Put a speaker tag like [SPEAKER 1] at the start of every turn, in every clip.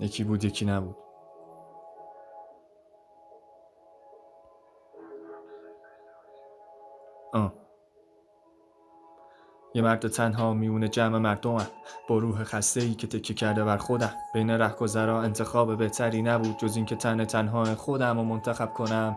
[SPEAKER 1] یکی بود یکی نبود. آه. یه مرد تنها میونه جمع مردمم با روح خسته ای که تکیه کرده بر خودم. بین رهگذرا انتخاب بهتری نبود جز اینکه تن تنها خودم رو منتخب کنم.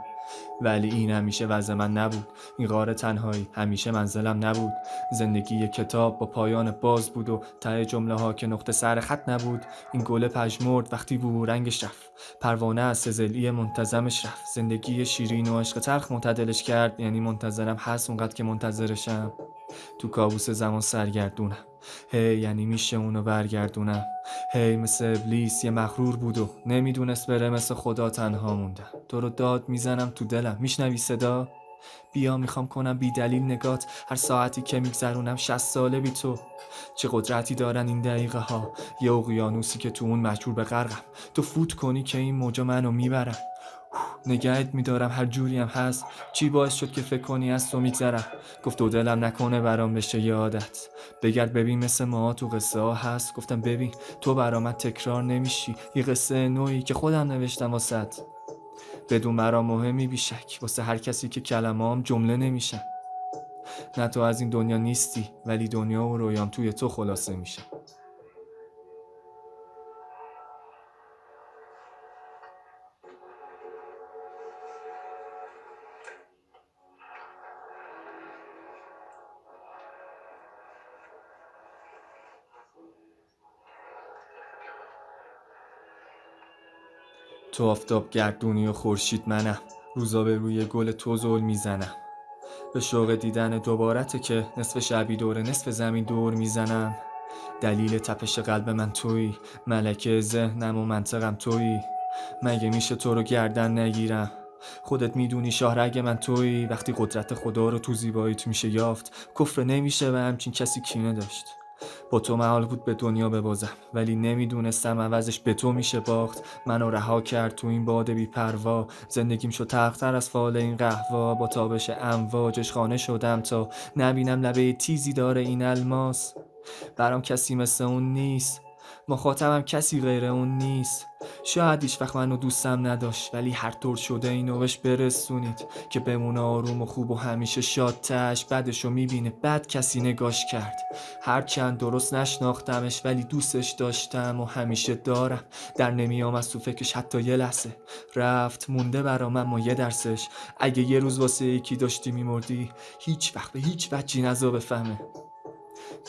[SPEAKER 1] ولی این همیشه وضع من نبود. این غار تنهایی همیشه منزلم نبود. زندگی یک کتاب با پایان باز بود و ته جمله ها که نقطه سر خط نبود. این گل پژمرد وقتی بو رنگش رفت. پروانه از سزلی منتظمش رفت. زندگی شیرین و عشق تلخ معتدلش کرد. یعنی منتظرم هست اونقدر که منتظرشم. تو کابوس زمان سرگردونم. هی یعنی میشه اونو برگردونم هی مثل ابلیس یه مغرور بود و نمی‌دونست بره مثل خدا تنها موندم تو رو داد می‌زنم تو دلم. میشنوی صدا؟ بیا می‌خوام کنم بی دلیل نگات. هر ساعتی که میگذرونم شست ساله بی تو. چه قدرتی دارن این دقیقه ها؟ یه اقیانوسی که تو اون مجبور به غرقم. تو فوت کنی که این موجا منو می‌برن. نگهت میدارم هر جوری هم هست. چی باعث شد که فکر کنی از تو میگذرم؟ گفت دو دلم نکنه برام بشه یه عادت بگرد ببین مثل ما تو قصه ها هست. گفتم ببین تو برام تکرار نمیشی. یه قصه نوعی که خودم نوشتم واسط بدون مرا مهمی بیشک. واسه هر کسی که کلمام جمله نمیشن. نه تو از این دنیا نیستی ولی دنیا و رویام توی تو خلاصه میشه. تو آفتاب گردونی و خورشید منم. روزا به روی گل تو زل می‌زنم. به شوق دیدن دوبارته که نصف شبی دور نصف زمین دور می‌زنم. دلیل تپش قلب من تویی. ملکه ذهنم و منطقم تویی. مگه میشه تو رو گردن نگیرم؟ خودت می‌دونی شاهرگ من تویی. وقتی قدرت خدا رو تو زیباییت میشه یافت کفر نمیشه و همچین کسی کینه داشت با تو محال بود به دنیا ببازم ولی نمی‌دونستم عوضش به تو میشه باخت. منو رها کرد تو این باد بی پروا. زندگیم شد تختر از فال این قهوا با تابش امواجش خانه شدم تا نبینم لبه تیزی داره این الماس. برام کسی مثل اون نیست. مخاطبم کسی غیر اون نیست. شاید هیچ وقت منو دوستم نداشت ولی هر طور شده اینو بهش برسونید که بمونه آروم و خوب و همیشه شادتش بعدشو می‌بینه. بد کسی نگاش کرد. هرچند درست نشناختمش ولی دوستش داشتم و همیشه دارم. در نمیام از تو فکرش حتی یه لحظه. رفت مونده برام اما یه درسش. اگه یه روز واسه یکی داشتی میمردی هیچ وقت به هیچ وجهی نزا بفهمه.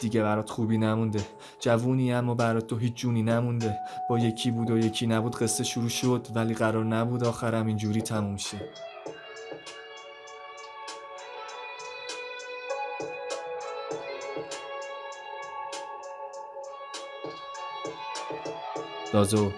[SPEAKER 1] دیگه برات خوبی نمونده. جوونی اما برات تو هیچ جونی نمونده. با یکی بود و یکی نبود قصه شروع شد ولی قرار نبود آخرم اینجوری تموم شه. دازو.